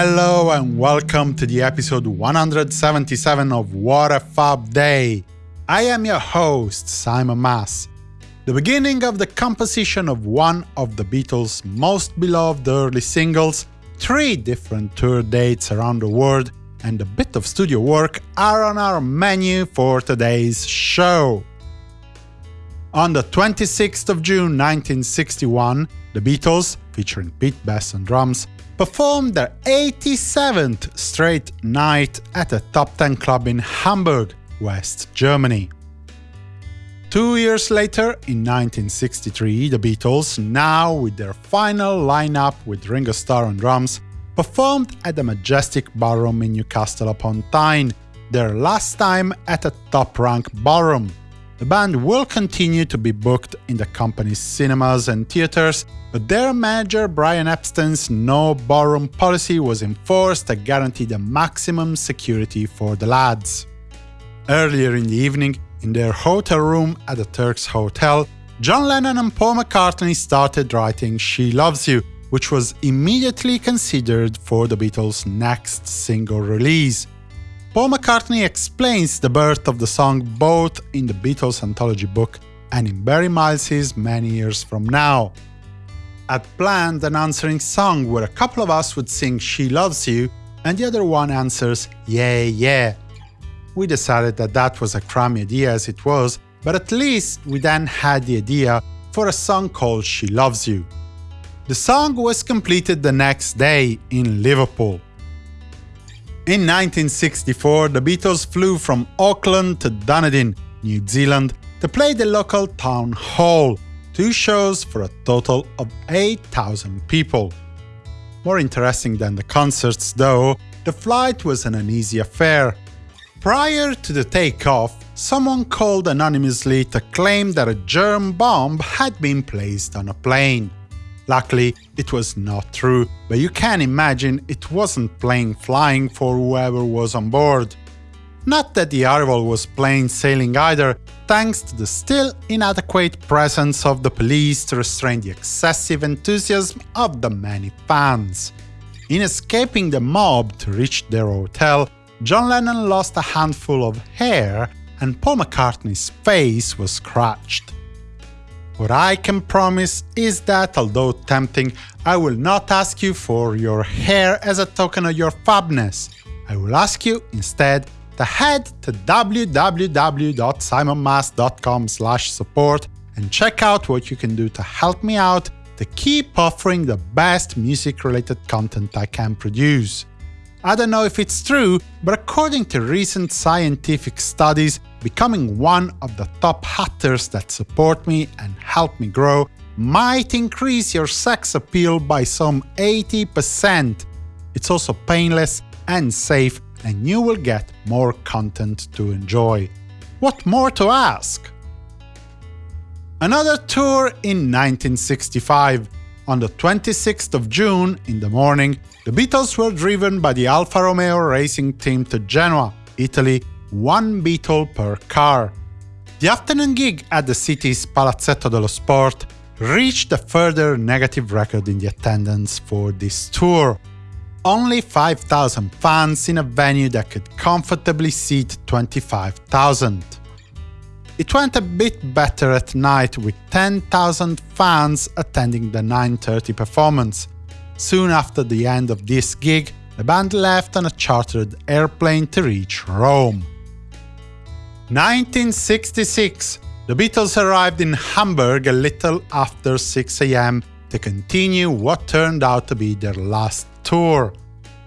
Hello and welcome to the episode 177 of What a Fab Day. I am your host, Simon Mas. The beginning of the composition of one of the Beatles' most beloved early singles, three different tour dates around the world, and a bit of studio work are on our menu for today's show. On the 26th of June 1961, the Beatles, featuring Pete Best on drums, performed their 87th straight night at a top 10 club in Hamburg, West Germany. Two years later, in 1963, the Beatles, now with their final lineup with Ringo Starr on drums, performed at the Majestic Ballroom in Newcastle upon Tyne, their last time at a top-rank ballroom. The band will continue to be booked in the company's cinemas and theaters, but their manager Brian Epstein's no ballroom policy was enforced to guarantee the maximum security for the lads. Earlier in the evening, in their hotel room at the Turks Hotel, John Lennon and Paul McCartney started writing She Loves You, which was immediately considered for the Beatles' next single release. Paul McCartney explains the birth of the song both in the Beatles anthology book and in Barry Miles's Many Years From Now. I'd planned an answering song where a couple of us would sing She Loves You and the other one answers Yeah, yeah. We decided that that was a crummy idea as it was, but at least we then had the idea for a song called She Loves You. The song was completed the next day in Liverpool. In 1964, the Beatles flew from Auckland to Dunedin, New Zealand, to play the local town hall, two shows for a total of 8,000 people. More interesting than the concerts, though, the flight was an uneasy affair. Prior to the takeoff, someone called anonymously to claim that a germ bomb had been placed on a plane. Luckily, it was not true, but you can imagine it wasn't plain flying for whoever was on board. Not that the arrival was plain sailing either, thanks to the still inadequate presence of the police to restrain the excessive enthusiasm of the many fans. In escaping the mob to reach their hotel, John Lennon lost a handful of hair and Paul McCartney's face was scratched. What I can promise is that, although tempting, I will not ask you for your hair as a token of your fabness. I will ask you, instead, to head to www.simonmas.com support and check out what you can do to help me out to keep offering the best music-related content I can produce. I don't know if it's true, but according to recent scientific studies, becoming one of the top hatters that support me and help me grow might increase your sex appeal by some 80%. It's also painless and safe, and you will get more content to enjoy. What more to ask? Another tour in 1965. On the 26th of June, in the morning, the Beatles were driven by the Alfa Romeo racing team to Genoa, Italy, one Beatle per car. The afternoon gig at the city's Palazzetto dello Sport reached a further negative record in the attendance for this tour. Only 5,000 fans in a venue that could comfortably seat 25,000. It went a bit better at night with 10,000 fans attending the 9.30 performance. Soon after the end of this gig, the band left on a chartered airplane to reach Rome. 1966 The Beatles arrived in Hamburg a little after 6 am to continue what turned out to be their last tour.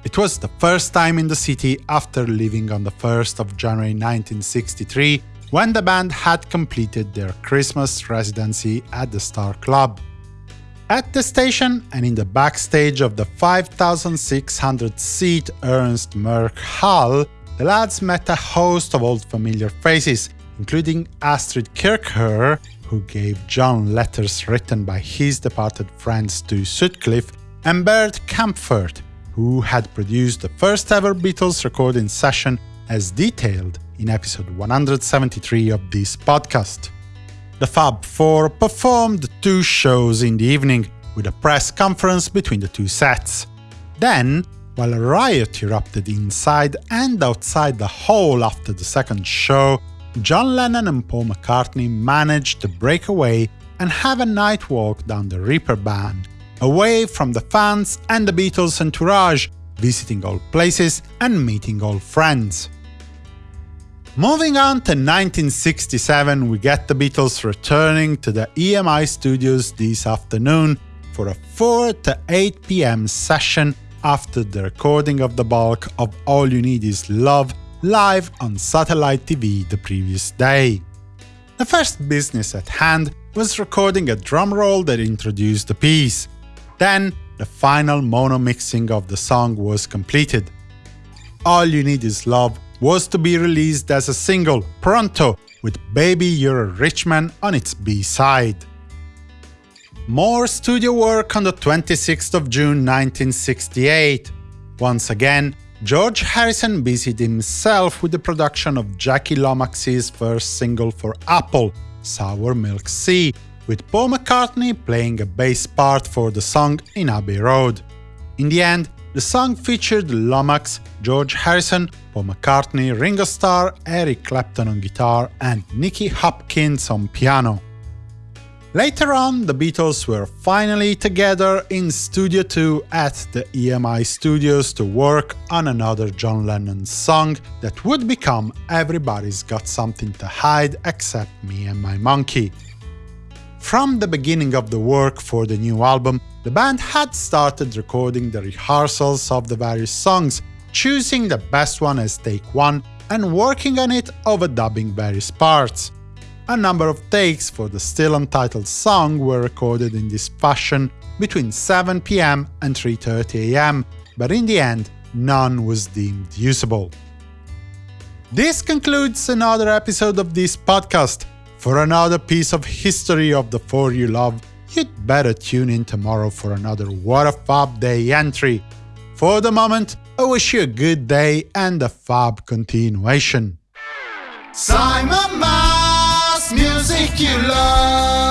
It was the first time in the city after leaving on the 1st of January 1963 when the band had completed their Christmas residency at the Star Club. At the station and in the backstage of the 5,600-seat Ernst Merck Hall, the lads met a host of old familiar faces, including Astrid Kirchherr, who gave John letters written by his departed friends Stu Sutcliffe, and Bert Kaempfert, who had produced the first ever Beatles recording session as detailed in episode 173 of this podcast. The Fab Four performed two shows in the evening, with a press conference between the two sets. Then, while a riot erupted inside and outside the hall after the second show, John Lennon and Paul McCartney managed to break away and have a night walk down the Reeperbahn, away from the fans and the Beatles' entourage, visiting old places and meeting old friends. Moving on to 1967, we get the Beatles returning to the EMI studios this afternoon for a 4 to 8 pm session after the recording of the bulk of All You Need Is Love live on satellite TV the previous day. The first business at hand was recording a drum roll that introduced the piece. Then, the final mono mixing of the song was completed. All You Need Is Love was to be released as a single, pronto, with Baby You're a Rich Man on its B-side. More studio work on the 26th of June 1968. Once again, George Harrison busied himself with the production of Jackie Lomax's first single for Apple, Sour Milk Sea, with Paul McCartney playing a bass part for the song in Abbey Road. In the end, the song featured Lomax, George Harrison, Paul McCartney, Ringo Starr, Eric Clapton on guitar, and Nicky Hopkins on piano. Later on, the Beatles were finally together in Studio 2 at the EMI Studios to work on another John Lennon song that would become Everybody's Got Something to Hide Except Me and My Monkey. From the beginning of the work for the new album, the band had started recording the rehearsals of the various songs, choosing the best one as take one and working on it overdubbing various parts. A number of takes for the still untitled song were recorded in this fashion between 7 pm and 3.30 am, but in the end, none was deemed usable. This concludes another episode of this podcast. For another piece of history of the four you love, you'd better tune in tomorrow for another What a Fab Day entry. For the moment, I wish you a good day and a fab continuation. Simon Mas, music you love.